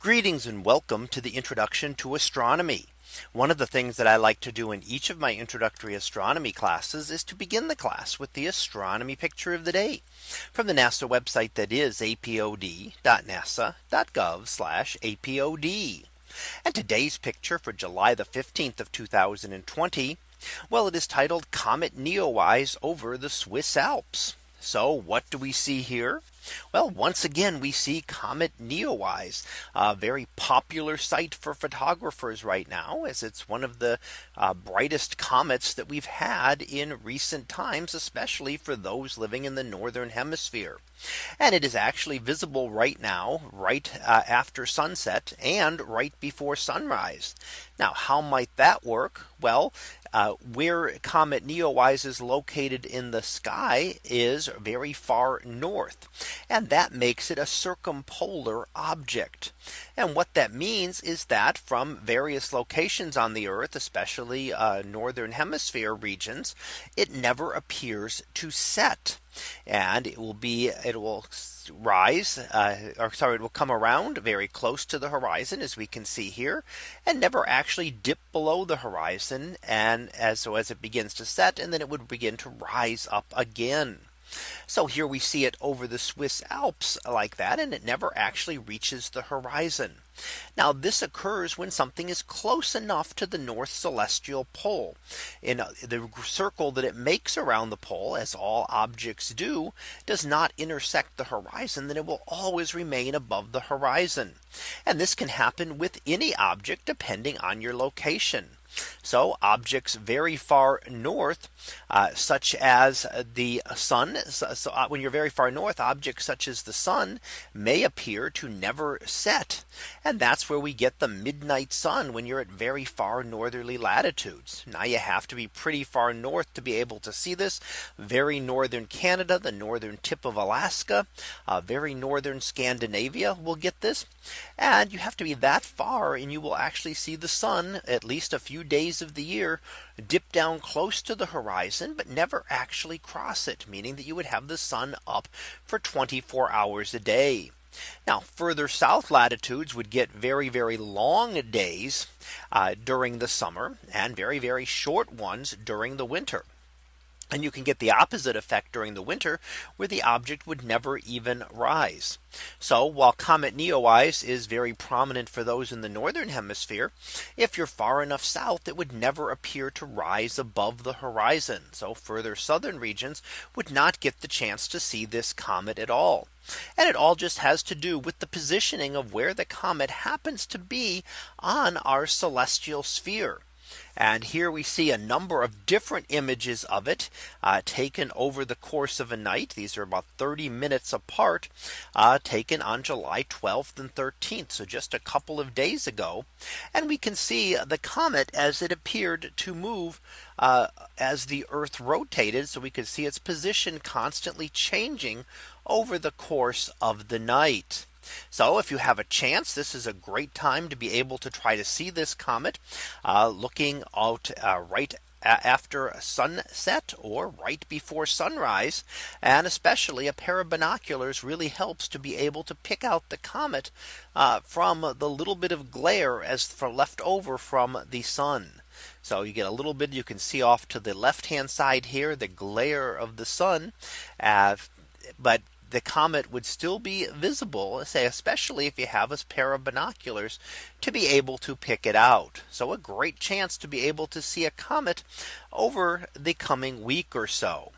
Greetings and welcome to the introduction to astronomy. One of the things that I like to do in each of my introductory astronomy classes is to begin the class with the astronomy picture of the day from the NASA website that is apod.nasa.gov apod. And today's picture for July the 15th of 2020. Well, it is titled Comet Neowise over the Swiss Alps. So what do we see here? Well, once again, we see Comet Neowise, a very popular sight for photographers right now, as it's one of the uh, brightest comets that we've had in recent times, especially for those living in the northern hemisphere. And it is actually visible right now, right uh, after sunset and right before sunrise. Now, how might that work? Well, uh, where Comet Neowise is located in the sky is very far north. And that makes it a circumpolar object. And what that means is that from various locations on the Earth, especially uh, northern hemisphere regions, it never appears to set and it will be it will rise uh, or sorry it will come around very close to the horizon as we can see here and never actually dip below the horizon and as so as it begins to set and then it would begin to rise up again. So here we see it over the Swiss Alps like that and it never actually reaches the horizon. Now this occurs when something is close enough to the North Celestial Pole in uh, the circle that it makes around the pole as all objects do does not intersect the horizon then it will always remain above the horizon. And this can happen with any object depending on your location. So objects very far north, uh, such as the sun. So, so uh, when you're very far north, objects such as the sun may appear to never set. And that's where we get the midnight sun when you're at very far northerly latitudes. Now you have to be pretty far north to be able to see this very northern Canada, the northern tip of Alaska, uh, very northern Scandinavia will get this. And you have to be that far and you will actually see the sun at least a few few days of the year dip down close to the horizon, but never actually cross it, meaning that you would have the sun up for 24 hours a day. Now further south latitudes would get very, very long days uh, during the summer and very, very short ones during the winter. And you can get the opposite effect during the winter where the object would never even rise. So while Comet Neowise is very prominent for those in the northern hemisphere, if you're far enough south, it would never appear to rise above the horizon. So further southern regions would not get the chance to see this comet at all. And it all just has to do with the positioning of where the comet happens to be on our celestial sphere. And here we see a number of different images of it uh, taken over the course of a night. These are about 30 minutes apart uh, taken on July 12th and 13th. So just a couple of days ago. And we can see the comet as it appeared to move uh, as the Earth rotated. So we could see its position constantly changing over the course of the night. So if you have a chance, this is a great time to be able to try to see this comet uh, looking out uh, right after sunset or right before sunrise. And especially a pair of binoculars really helps to be able to pick out the comet uh, from the little bit of glare as for left over from the sun. So you get a little bit you can see off to the left hand side here the glare of the sun. Uh, but the comet would still be visible, say, especially if you have a pair of binoculars to be able to pick it out. So a great chance to be able to see a comet over the coming week or so.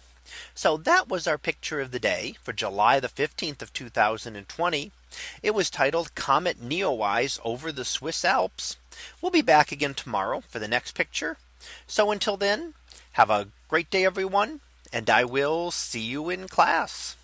So that was our picture of the day for July the 15th of 2020. It was titled Comet Neowise over the Swiss Alps. We'll be back again tomorrow for the next picture. So until then, have a great day, everyone, and I will see you in class.